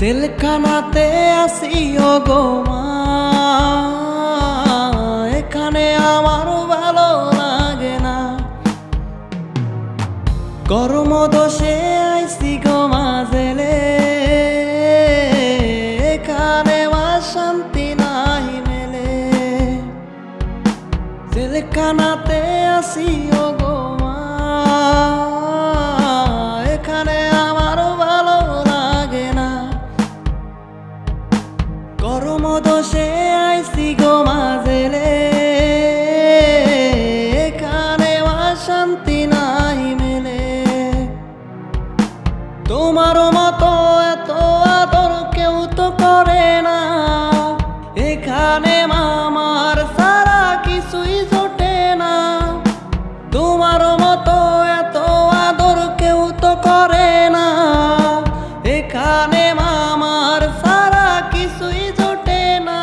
জেলখানাতে আসি গো এখানে আমার ভালো লাগে না। গরম দোষে আইসি গো মা জেলে। এখানে মা শান্তি নাই মেলে। জেলখানাতে আসি গো এখানে মামার সারা কিছুই জোটে না। তোমার মতো এত আদর কেউ তো করে না। এখানে মামার সারা কিছুই জোটে না।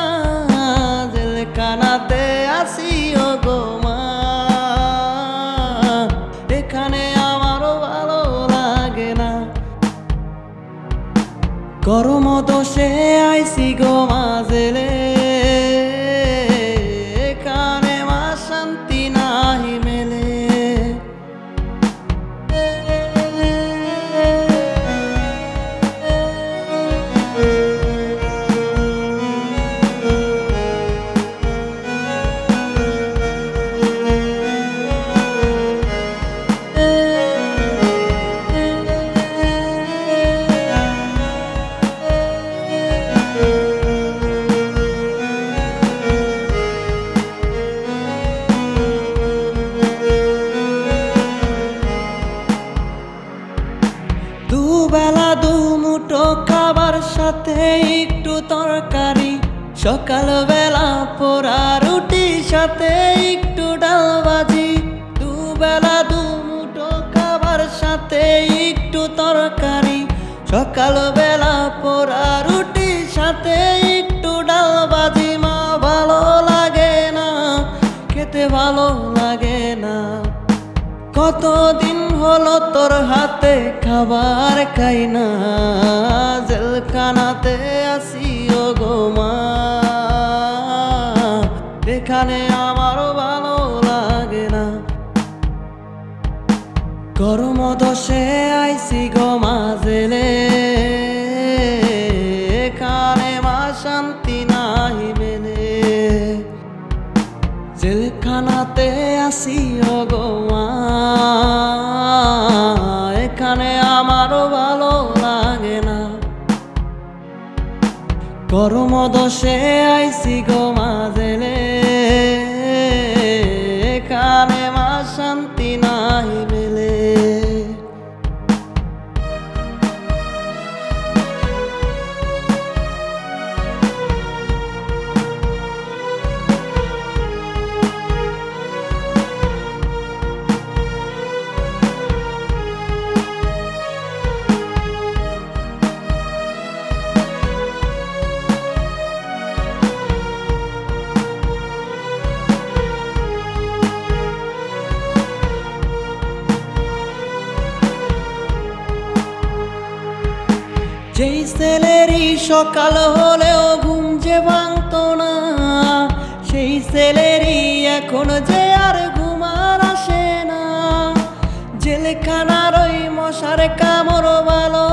জেলখানাতে আসি, ও গো মা। এখানে আমারও ভালো লাগে না। গরম দোষে আইসি গো মাজেলে শান্তি নাহি মেলে দুবেলা দু মুঠো খাবার সাথে একটু তরকারি, সকালবেলা পোড়া রুটির সাথে একটু ডাল ভাজি। দুবেলা দু মুঠো খাবার সাথে একটু তরকারি, সকালবেলা পোড়া রুটির সাথে একটু ডাল ভাজি। মা, ভালো লাগে না, খেতে ভালো লাগে না। হলো তোর হাতে খাবার খাই না। জেলখানাতে আসি ও গো মা। এখানে আমারও ভালো লাগে না। গরম দশে আইসি গো মা জেলে। এখানে মা শান্তি জেলখানাতে আসি এখানে আমারও ভালো লাগে না। গরম দশে আইসি গো জেলে এখানে মা শান্তি নাই যেই ছেলেরই সকাল হলেও ঘুম যে ভাঙত না, সেই ছেলেরই এখন যে আর ঘুমার আসে না। জেলখানার ওই মশার কামড় ভালো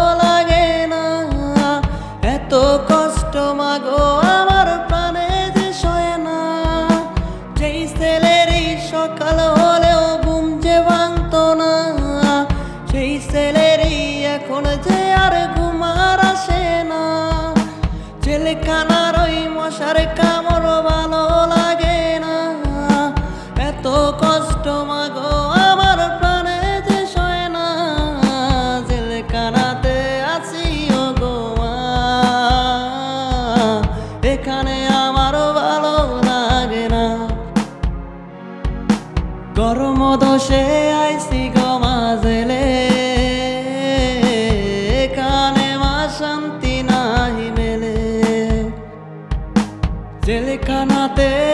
দোষে আইসি গো মাজেলে। কানে মা শান্তি নাহি মেলে। গো মা